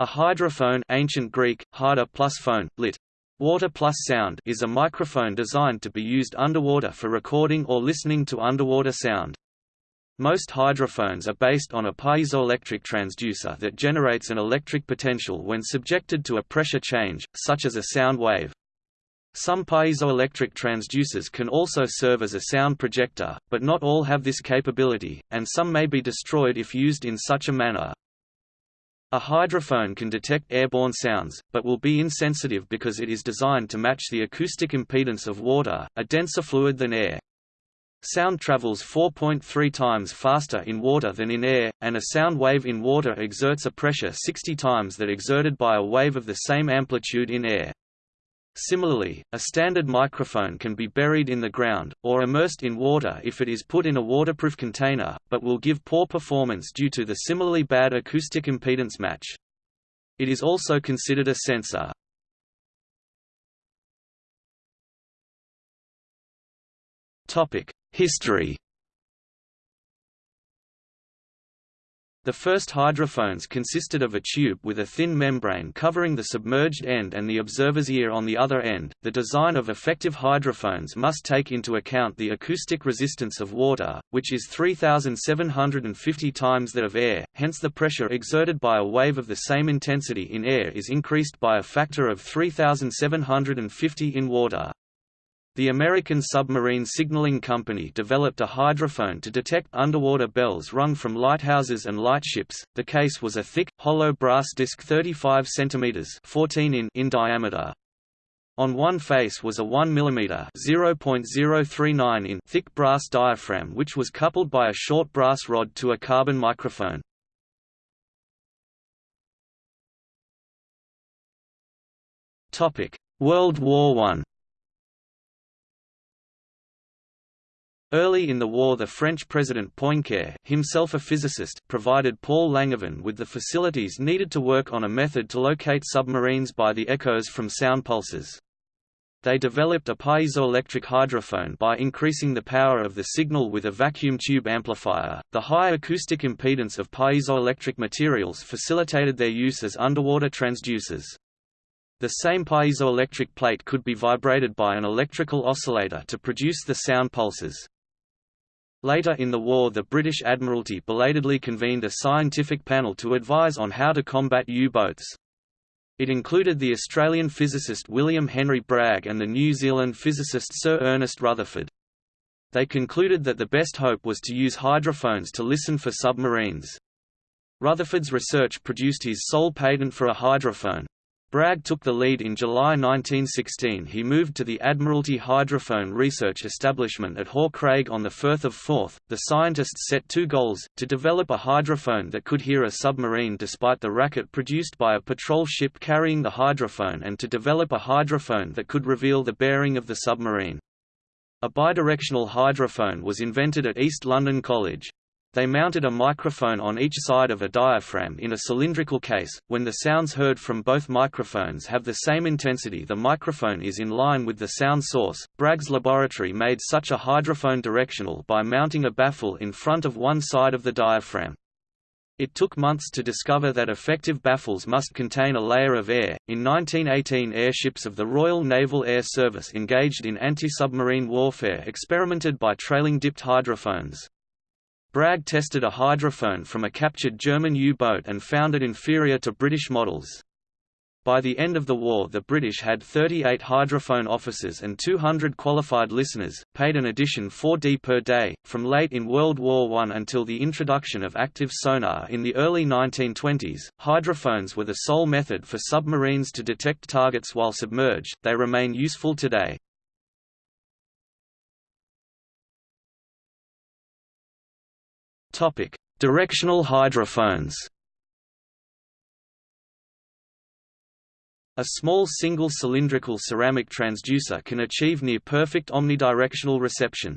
A hydrophone ancient Greek, hydra plus phone, lit. Water plus sound is a microphone designed to be used underwater for recording or listening to underwater sound. Most hydrophones are based on a piezoelectric transducer that generates an electric potential when subjected to a pressure change, such as a sound wave. Some piezoelectric transducers can also serve as a sound projector, but not all have this capability, and some may be destroyed if used in such a manner. A hydrophone can detect airborne sounds, but will be insensitive because it is designed to match the acoustic impedance of water, a denser fluid than air. Sound travels 4.3 times faster in water than in air, and a sound wave in water exerts a pressure 60 times that exerted by a wave of the same amplitude in air. Similarly, a standard microphone can be buried in the ground, or immersed in water if it is put in a waterproof container, but will give poor performance due to the similarly bad acoustic impedance match. It is also considered a sensor. History The first hydrophones consisted of a tube with a thin membrane covering the submerged end and the observer's ear on the other end. The design of effective hydrophones must take into account the acoustic resistance of water, which is 3,750 times that of air, hence the pressure exerted by a wave of the same intensity in air is increased by a factor of 3,750 in water. The American Submarine Signaling Company developed a hydrophone to detect underwater bells rung from lighthouses and lightships. The case was a thick, hollow brass disc 35 cm 14 in, in diameter. On one face was a 1 mm (0.039 in) thick brass diaphragm which was coupled by a short brass rod to a carbon microphone. World War I Early in the war the French President Poincare himself a physicist, provided Paul Langevin with the facilities needed to work on a method to locate submarines by the echoes from sound pulses. They developed a piezoelectric hydrophone by increasing the power of the signal with a vacuum tube amplifier. The high acoustic impedance of piezoelectric materials facilitated their use as underwater transducers. The same piezoelectric plate could be vibrated by an electrical oscillator to produce the sound pulses. Later in the war the British Admiralty belatedly convened a scientific panel to advise on how to combat U-boats. It included the Australian physicist William Henry Bragg and the New Zealand physicist Sir Ernest Rutherford. They concluded that the best hope was to use hydrophones to listen for submarines. Rutherford's research produced his sole patent for a hydrophone, Bragg took the lead in July 1916 he moved to the Admiralty Hydrophone Research Establishment at Hawkcraig on the Firth of Forth. The scientists set two goals, to develop a hydrophone that could hear a submarine despite the racket produced by a patrol ship carrying the hydrophone and to develop a hydrophone that could reveal the bearing of the submarine. A bidirectional hydrophone was invented at East London College. They mounted a microphone on each side of a diaphragm in a cylindrical case. When the sounds heard from both microphones have the same intensity, the microphone is in line with the sound source. Bragg's laboratory made such a hydrophone directional by mounting a baffle in front of one side of the diaphragm. It took months to discover that effective baffles must contain a layer of air. In 1918, airships of the Royal Naval Air Service engaged in anti submarine warfare experimented by trailing dipped hydrophones. Bragg tested a hydrophone from a captured German U-boat and found it inferior to British models. By the end of the war the British had 38 hydrophone officers and 200 qualified listeners, paid an addition 4d per day. From late in World War I until the introduction of active sonar in the early 1920s, hydrophones were the sole method for submarines to detect targets while submerged. They remain useful today. Topic: Directional hydrophones. A small single cylindrical ceramic transducer can achieve near perfect omnidirectional reception.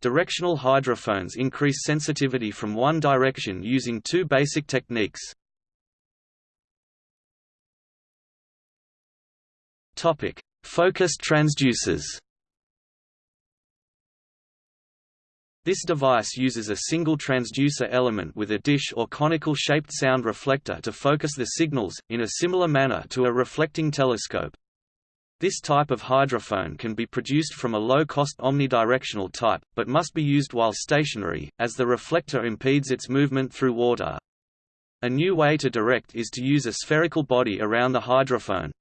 Directional hydrophones increase sensitivity from one direction using two basic techniques. Topic: Focused transducers. This device uses a single transducer element with a dish or conical-shaped sound reflector to focus the signals, in a similar manner to a reflecting telescope. This type of hydrophone can be produced from a low-cost omnidirectional type, but must be used while stationary, as the reflector impedes its movement through water. A new way to direct is to use a spherical body around the hydrophone,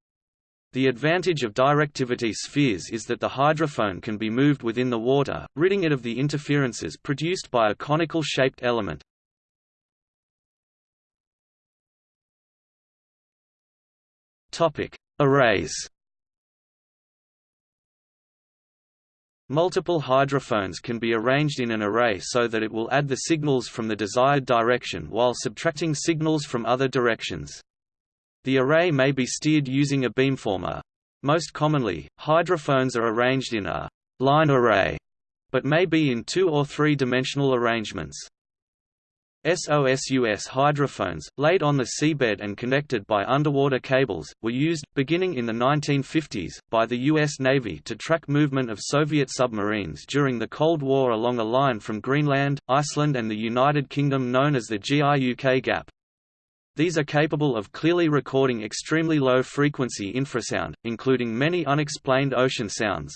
the advantage of directivity spheres is that the hydrophone can be moved within the water, ridding it of the interferences produced by a conical-shaped element. Arrays Multiple hydrophones can be arranged in an array so that it will add the signals from the desired direction while subtracting signals from other directions. The array may be steered using a beamformer. Most commonly, hydrophones are arranged in a line array, but may be in two or three-dimensional arrangements. SOSUS hydrophones, laid on the seabed and connected by underwater cables, were used, beginning in the 1950s, by the U.S. Navy to track movement of Soviet submarines during the Cold War along a line from Greenland, Iceland and the United Kingdom known as the GIUK Gap. These are capable of clearly recording extremely low-frequency infrasound, including many unexplained ocean sounds.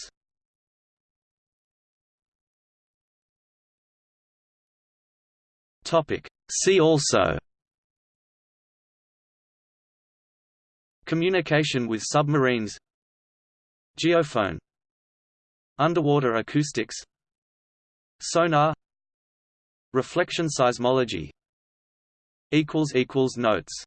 See also Communication with submarines Geophone Underwater acoustics Sonar Reflection seismology Notes